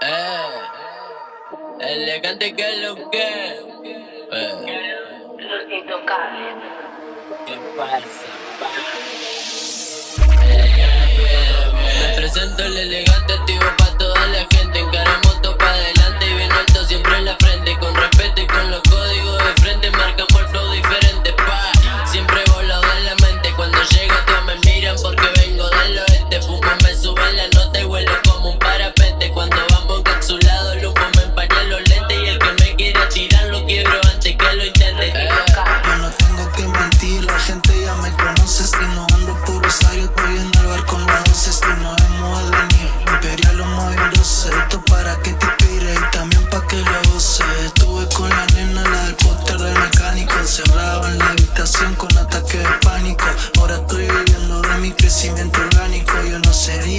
Eh, elegante que lo que. Eh. Los intocables. ¿Qué pasa. sube la nota y huele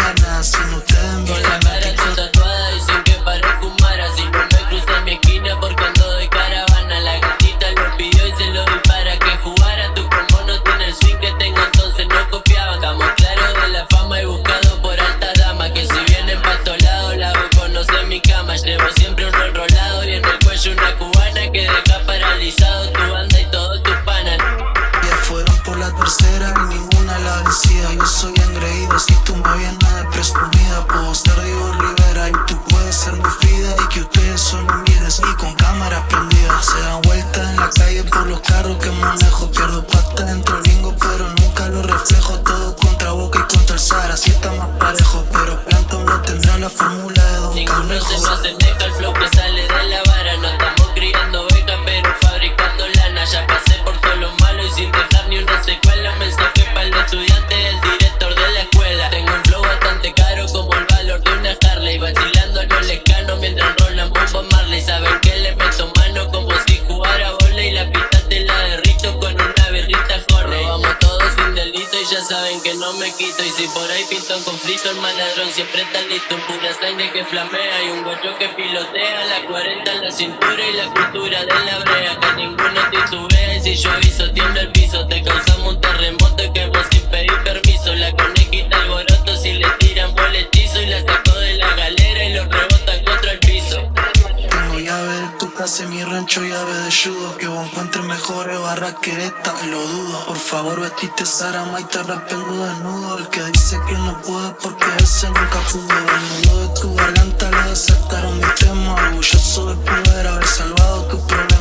ganas, si no carro que manejo Pierdo pasta dentro del lingo pero nunca lo reflejo. Todo contra Boca y contra el Sara, si está más parejo Pero Planton no tendrá la fórmula de Don Ninguno se que no me quito. Y si por ahí pinto un conflicto el maladrón siempre está listo. Un Pura sangre que flamea y un guacho que pilotea. La 40 en la cintura y la cultura de la brea Que ninguno titubea y si yo aviso ayudo Que vos encuentres mejores barras que esta, lo dudo. Por favor vestiste Sarama y te arrepengo desnudo. El que dice que no puede porque ese nunca pudo El nudo de tu garganta le desataron mi tema. Orgulloso de poder haber salvado tu problema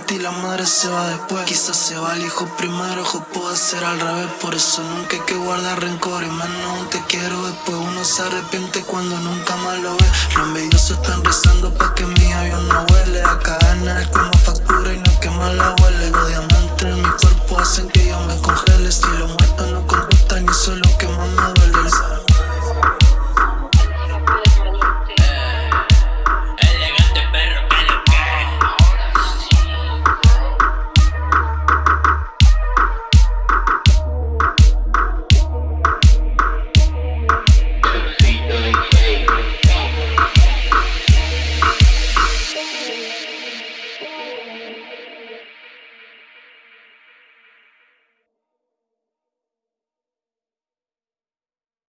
antes y la madre se va después. Quizás se va el hijo primero, ojo puede ser al revés. Por eso nunca hay que guardar rencor y menos un te quiero. Después uno se arrepiente cuando nunca más lo ve. Los envidiosos están rezando pa' que mi avión no huele A cadena el como factura y no quema la huele. Los diamantes en mi cuerpo hacen que yo me congele. Estilo